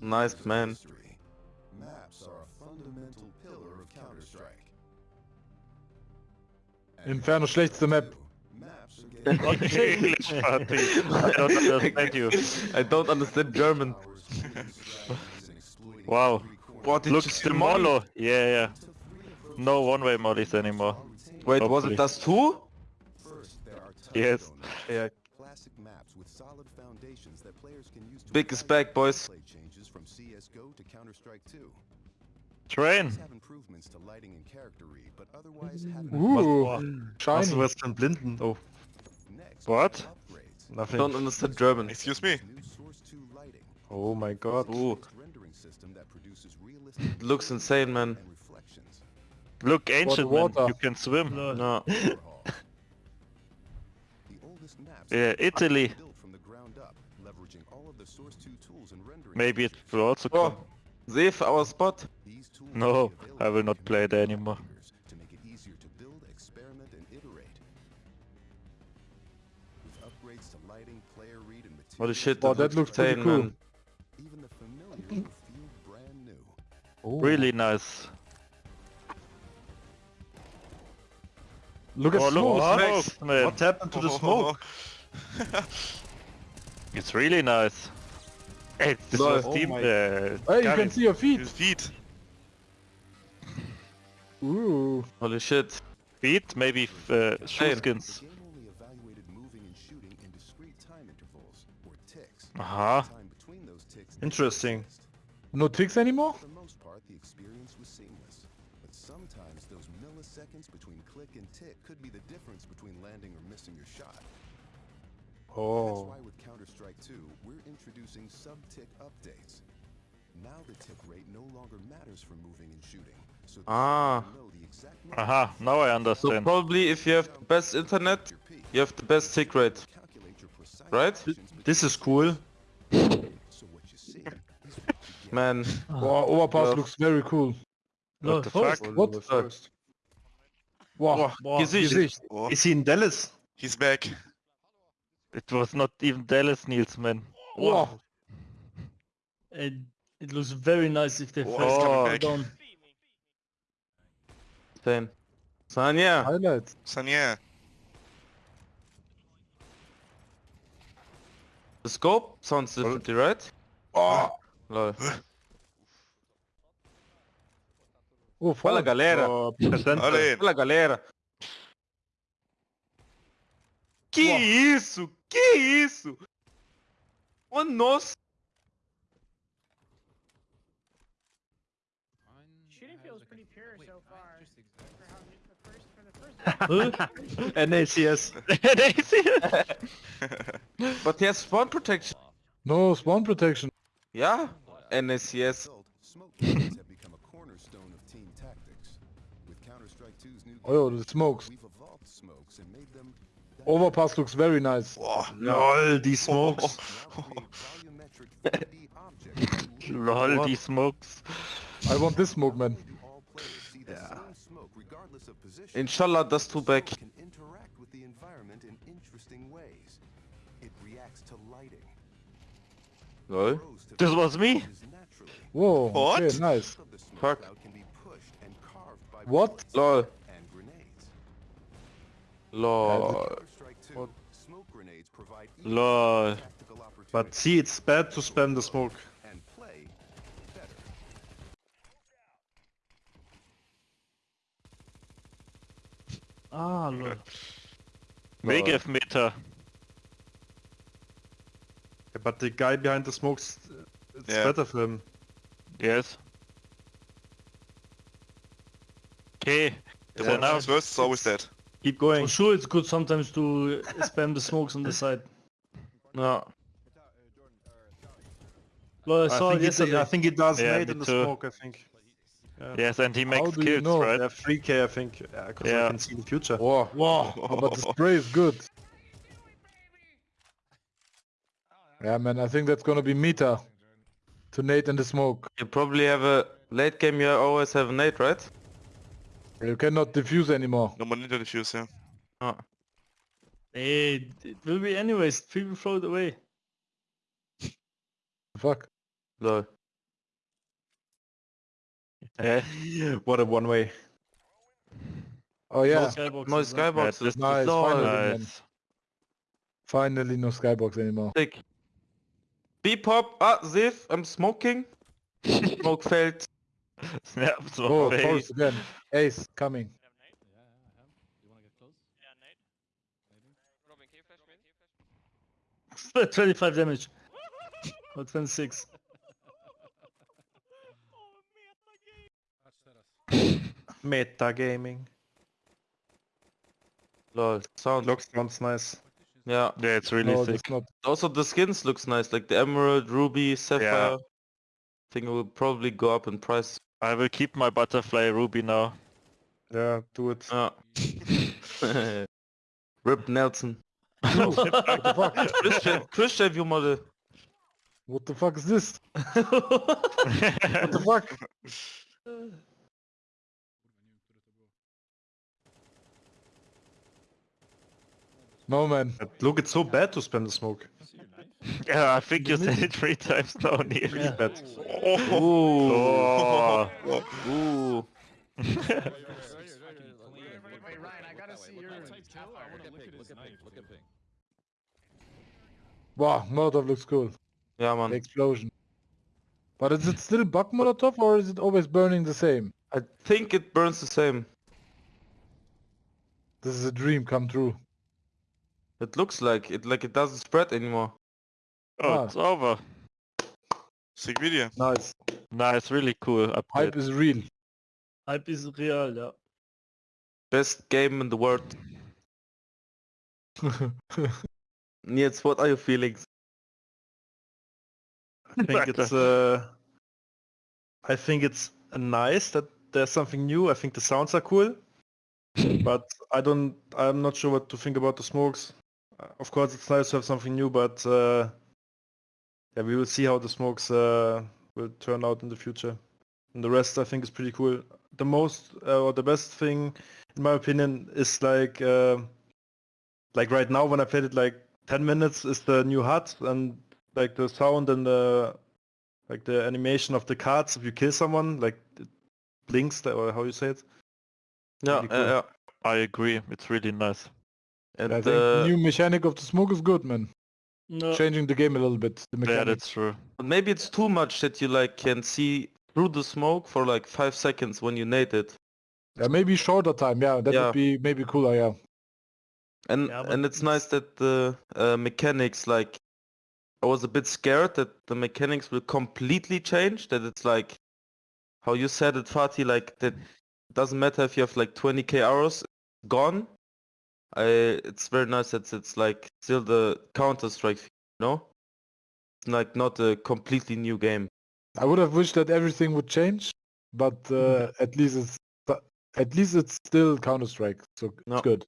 Nice man. Maps are a fundamental pillar of Counter-Strike. Inferno schlechteste Map. Maps are getting English party. I don't understand you. I don't understand German. Wow. What did Look, you the? Molo. Yeah, yeah. No one-way mollies anymore. Wait, was it das too? First, there are Yes. Yeah. Classic maps with solid foundations that players can use to Big is back, boys. gameplay changes from CS:GO to Counter-Strike 2. Train. These have improvements to lighting and character read, but otherwise haven't Was shiny. was Blinden? Oh, Next, What? nothing. Don't understand German. Excuse me. New Source 2 lighting. Oh my god. Ooh, rendering system that produces realistic looks insane, man. Look, ancient man. water. You can swim. No. Overhaul. tools and rendering Maybe it will also oh, come. Oh, Save our spot. No, I will not play there community anymore. makers To make it easier to build, experiment, and iterate. With upgrades to lighting, player read, and materials, Holy shit, Oh, that, that looks looks pretty cool. even the familiar will feel brand new. Oh. Really nice. Look at Oh, look, smoke. what? Smoke. man. What happened to the smoke? It's really nice. Hey, this Lol. was Oh team. my- Uh, Hey, you can see your feet. His feet. Ooh. Holy shit. feet, maybe uh, shoe Hey. Skins. game only evaluated moving and shooting in discrete time intervals, or ticks. Aha. Time between those ticks Interesting. No ticks anymore? For the most part, the experience was seamless. But sometimes those milliseconds between click and tick could be the difference between landing or missing your shot. That's Oh. why with Counter-Strike 2, we're introducing sub-tick updates. Now the tick rate no longer matters for moving and shooting. So Ah. shooter will know the exact Aha, now I understand. So understand. probably if you have the best internet, you have the best tick rate. Calculate your precise Right? This is cool. between- So what you see is what you get. Man, Wow, overpass Well- looks very cool. What the fuck? What? fuck? Wow. Gesicht. Gesicht. Oh, Is he in Dallas? he's back. It was not even Dallas Niels, man. Wow. It, it looks very nice if they first he's coming back. down. Insane. Sanya. Highlights. Sanya. The scope sounds differently, right? Oh, Lol. oh Fala galera. Oh, presente. Olha Fala galera. Que isso? Que isso? Oh nossa. Shooting feels pretty pure so far. For how the first for the first NACS. But he has spawn protection. No spawn protection. Yeah. NACS. Result, smoke grenades have become a cornerstone of team tactics. With Counter-Strike 2's new Oh, the smokes. we've evolved smokes and made them Overpass looks very nice. Oh, Lol, die smokes. now create volumetric 3D objects that look Lol, die smokes. I want this smoke, man. do all players see the same smoke regardless of position. Inshallah, das two back. Smoke can interact with the environment in interesting ways. It reacts to lighting. Lol. This was me? Whoa. What? Okay, nice. Of the smoke Fuck. cloud can be pushed and carved by What? bullets Lol. And grenades. Lol. Counter-Strike 2, smoke grenades provide even Lol. But see, it's bad to spam the smoke. and play better. Ah, lol. Megav Meter. Yeah, but the guy behind the smokes, it's Yeah. better for him. Yes. Okay. The So one now who's worst is always dead. Keep going. For sure, it's good sometimes to uh, spam the smokes on the side. No. Lol, I I saw think, it it's, yesterday. I think it does Yeah, made me in the too. smoke, I think. Yeah, Yes, and he makes do you know? right? yeah 3k, I think. Yeah, because I can see the future. Wow. Wow. Oh, but the spray is good. Yeah, man, I think that's gonna be meta. To Nate in the smoke. You probably have a late game. You always have a nade, right? You cannot defuse anymore. No more ninja defuse, yeah. Oh. Hey, it will be anyways. People throw it away. Fuck. Lol. Yeah. What a one way. Oh yeah, Skyboxes, No huh? skyboxes. this nice. Lol. Finally. Nice. finally no skybox anymore. Sick. B-pop. Ah, Ziv, I'm smoking. Smoke failed. Yeah, so Oh, hey. force again. Ace coming. Twenty-five damage. Or twenty-six. Meta gaming. Lol. Sound. Looks sounds nice. Yeah. Yeah, it's really No, sick. that's. Also the skins looks nice, like the emerald, ruby, sapphire. i think it will probably go up in price. I will keep my butterfly ruby now. Yeah, do it. Ah. Rip Nelson. what the fuck? Christian, Christian view model. What the fuck is this? What the fuck? No man. Look, it's so bad to spend the smoke. yeah, I think you said it three times now, Neil. Really bad. Ooh. Oh. Ooh. Wait, wait, wait, I gotta see your kill. I wanna look at his knife. Wow, Molotov looks cool. Yeah, The man. explosion. But is it still bug Molotov or is it always burning the same? I think it burns the same. This is a dream come true. It looks like it, like it doesn't spread anymore. Oh, Ah. it's over. Sick video. Nice. Nice, really cool update. Hype is real. Hype is real, yeah. Best game in the world. Nils, what are your feelings? I think it's uh, I think it's nice that there's something new. I think the sounds are cool, but I don't. I'm not sure what to think about the smokes. Uh, Of course, it's nice to have something new, but uh, yeah, we will see how the smokes uh, will turn out in the future. And the rest, I think, is pretty cool. The most uh, or the best thing, in my opinion, is like uh, like right now when I played it like 10 minutes is the new HUD and like the sound and the like the animation of the cards if you kill someone like it blinks the- or how you say it Yeah, Really cool. yeah, yeah. I agree, it's really nice. And I think uh, the new mechanic of the smoke is good, man. No, Changing the game a little bit. The Yeah, that's true. maybe it's too much that you like can see through the smoke for like five seconds when you nade it. Yeah, maybe shorter time. Yeah, that Yeah. would be maybe cooler. Yeah. And Yeah, but and it's nice that the uh, mechanics like I was a bit scared that the mechanics will completely change. That it's like how you said it, Fatih. Like that doesn't matter if you have like 20k hours gone. I it's very nice that it's like still the Counter Strike, you know. It's like not a completely new game. I would have wished that everything would change, but uh, at least it's at least it's still Counter Strike, so No. it's good.